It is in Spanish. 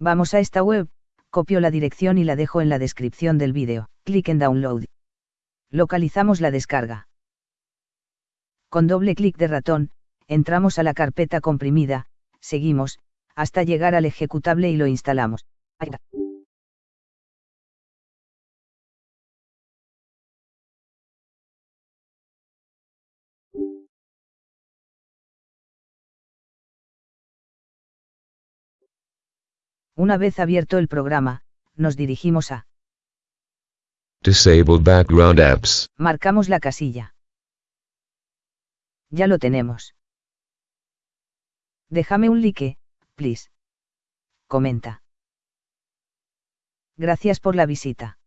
Vamos a esta web, copio la dirección y la dejo en la descripción del vídeo. Clic en Download. Localizamos la descarga. Con doble clic de ratón, entramos a la carpeta comprimida, seguimos, hasta llegar al ejecutable y lo instalamos. Una vez abierto el programa, nos dirigimos a Disable background apps. Marcamos la casilla. Ya lo tenemos. Déjame un like, please. Comenta. Gracias por la visita.